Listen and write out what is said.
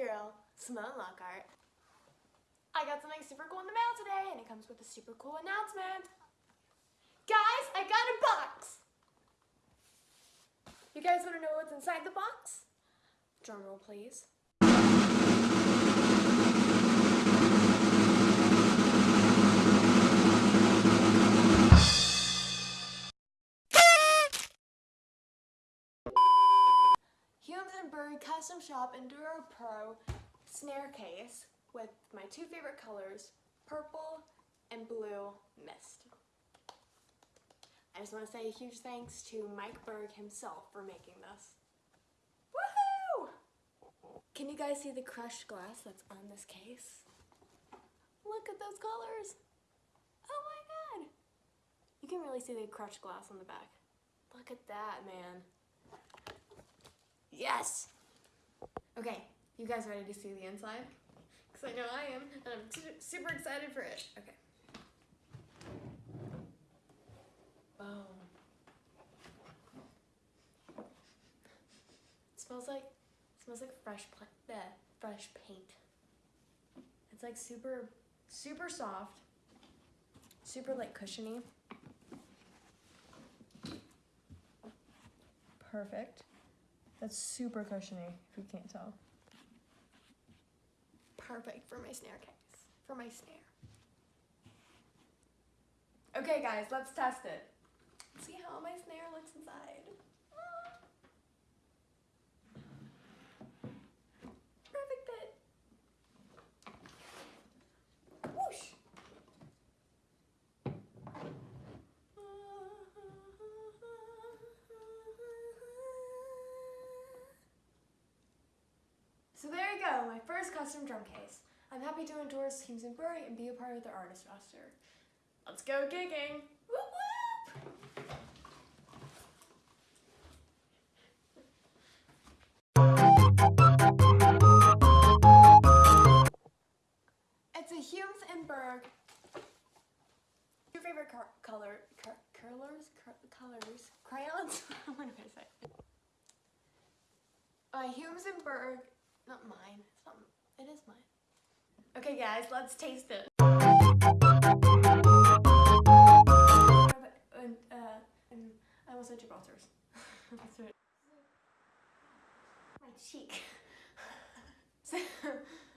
girl, Simone Lockhart. I got something super cool in the mail today, and it comes with a super cool announcement. Guys, I got a box! You guys want to know what's inside the box? Drum roll, please. Custom Shop Enduro Pro snare case with my two favorite colors, purple and blue mist. I just want to say a huge thanks to Mike Berg himself for making this. Woohoo! Can you guys see the crushed glass that's on this case? Look at those colors! Oh my god! You can really see the crushed glass on the back. Look at that, man. Yes! Okay, you guys ready to see the inside? Because I know I am, and I'm super excited for it. Okay. Boom. Smells like smells like fresh bleh, fresh paint. It's like super super soft, super like cushiony. Perfect. That's super cushiony, if you can't tell. Perfect for my snare case, for my snare. Okay, guys, let's test it. See how my snare looks inside. Go, my first custom drum case. I'm happy to endorse Humes and Berg and be a part of their artist roster. Let's go gigging! Whoop whoop! It's a Humes and Berg. Your favorite color, car- colors, car- colors, crayons. what am I say? Uh, Humes and Berg. Not mine. It's not. It is mine. Okay, guys, let's taste it. And, uh, and I said Gibraltar's. Let's do it. My cheek. So-